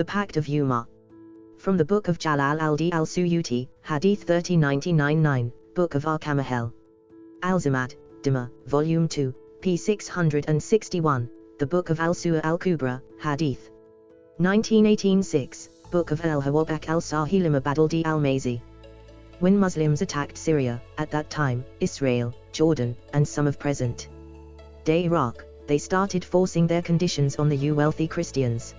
The Pact of Umar. From the Book of Jalal al-Di al-Suyuti, Hadith 30999, Book of Arkamahel. Al-Zamad, Dima, Volume 2, p. 661, The Book of Al-Su'a al-Kubra, Hadith. 1918-6, Book of Al-Hawabak al-Sahilim Badal-Di al-Mazi. When Muslims attacked Syria, at that time, Israel, Jordan, and some of present day Iraq, they started forcing their conditions on the you wealthy Christians.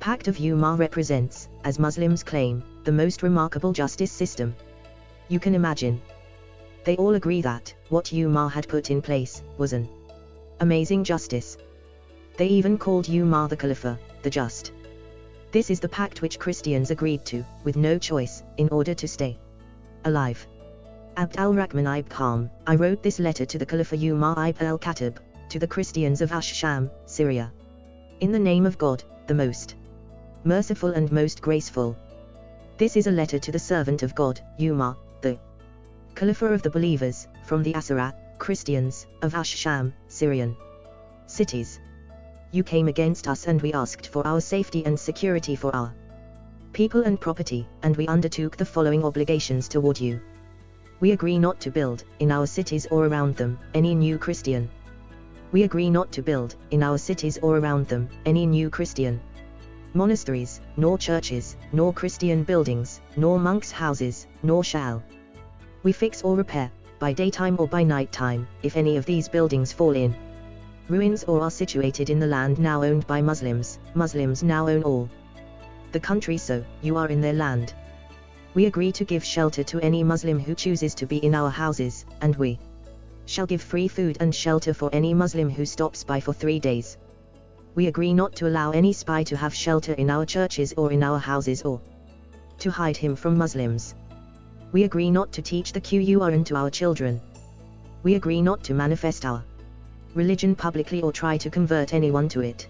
The Pact of Umar represents, as Muslims claim, the most remarkable justice system. You can imagine. They all agree that, what Umar had put in place, was an amazing justice. They even called Umar the Khalifa, the just. This is the pact which Christians agreed to, with no choice, in order to stay alive. Abd al-Rahman ibn Ghanm, I wrote this letter to the Khalifa Umar ibn al-Khattab, to the Christians of Ash-Sham, Syria. In the name of God, the most merciful and most graceful. This is a letter to the servant of God, Umar, the Caliph of the believers, from the Asara, Christians, of Ash-Sham, Syrian cities. You came against us and we asked for our safety and security for our people and property, and we undertook the following obligations toward you. We agree not to build, in our cities or around them, any new Christian. We agree not to build, in our cities or around them, any new Christian monasteries, nor churches, nor Christian buildings, nor monks' houses, nor shall we fix or repair, by daytime or by night time, if any of these buildings fall in ruins or are situated in the land now owned by Muslims, Muslims now own all the country so, you are in their land. We agree to give shelter to any Muslim who chooses to be in our houses, and we shall give free food and shelter for any Muslim who stops by for three days. We agree not to allow any spy to have shelter in our churches or in our houses or to hide him from Muslims. We agree not to teach the Qur'an to our children. We agree not to manifest our religion publicly or try to convert anyone to it.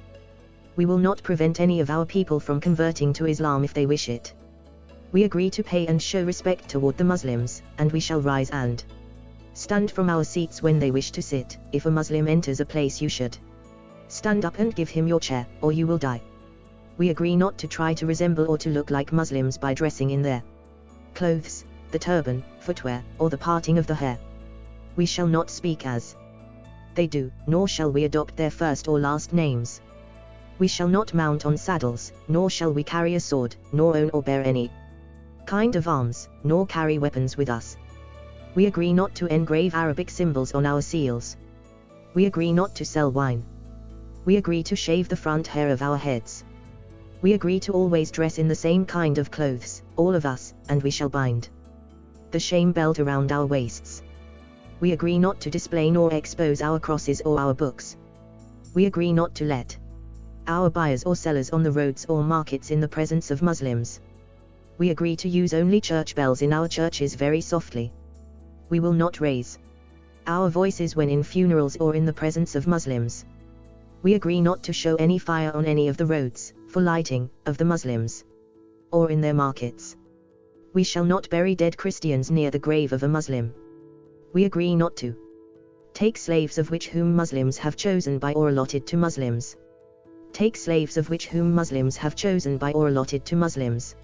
We will not prevent any of our people from converting to Islam if they wish it. We agree to pay and show respect toward the Muslims, and we shall rise and stand from our seats when they wish to sit. If a Muslim enters a place, you should stand up and give him your chair, or you will die. We agree not to try to resemble or to look like Muslims by dressing in their clothes, the turban, footwear, or the parting of the hair. We shall not speak as they do, nor shall we adopt their first or last names. We shall not mount on saddles, nor shall we carry a sword, nor own or bear any kind of arms, nor carry weapons with us. We agree not to engrave Arabic symbols on our seals. We agree not to sell wine. We agree to shave the front hair of our heads. We agree to always dress in the same kind of clothes, all of us, and we shall bind the shame belt around our waists we agree not to display nor expose our crosses or our books. We agree not to let our buyers or sellers on the roads or markets in the presence of Muslims. We agree to use only church bells in our churches very softly. We will not raise our voices when in funerals or in the presence of Muslims. We agree not to show any fire on any of the roads, for lighting, of the Muslims. Or in their markets. We shall not bury dead Christians near the grave of a Muslim we agree not to take slaves of which whom Muslims have chosen by or allotted to Muslims. Take slaves of which whom Muslims have chosen by or allotted to Muslims.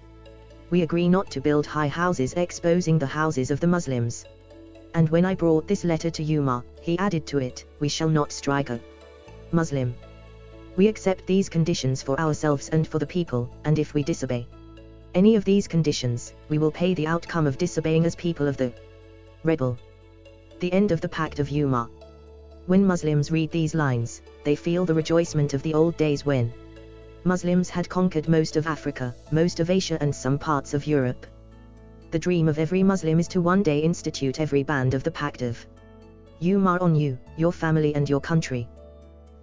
We agree not to build high houses exposing the houses of the Muslims. And when I brought this letter to Umar, he added to it, we shall not strike a Muslim. We accept these conditions for ourselves and for the people, and if we disobey any of these conditions, we will pay the outcome of disobeying as people of the rebel. The end of the Pact of Umar. When Muslims read these lines, they feel the rejoicement of the old days when Muslims had conquered most of Africa, most of Asia and some parts of Europe. The dream of every Muslim is to one day institute every band of the Pact of Umar on you, your family and your country.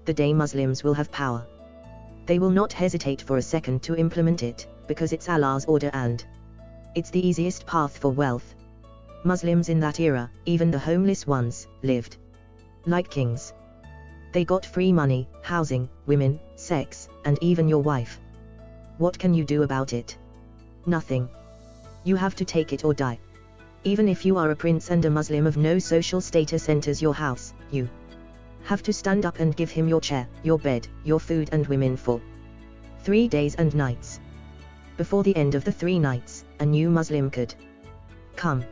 The day Muslims will have power. They will not hesitate for a second to implement it, because it's Allah's order and it's the easiest path for wealth, Muslims in that era, even the homeless ones, lived like kings. They got free money, housing, women, sex, and even your wife. What can you do about it? Nothing. You have to take it or die. Even if you are a prince and a Muslim of no social status enters your house, you have to stand up and give him your chair, your bed, your food and women for Three days and nights. Before the end of the three nights, a new Muslim could come.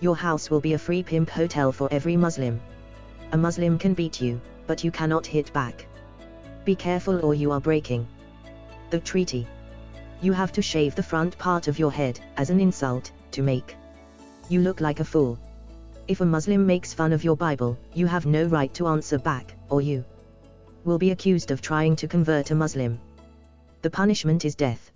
Your house will be a free pimp hotel for every Muslim. A Muslim can beat you, but you cannot hit back. Be careful or you are breaking the treaty. You have to shave the front part of your head, as an insult, to make you look like a fool. If a Muslim makes fun of your Bible, you have no right to answer back, or you will be accused of trying to convert a Muslim. The punishment is death.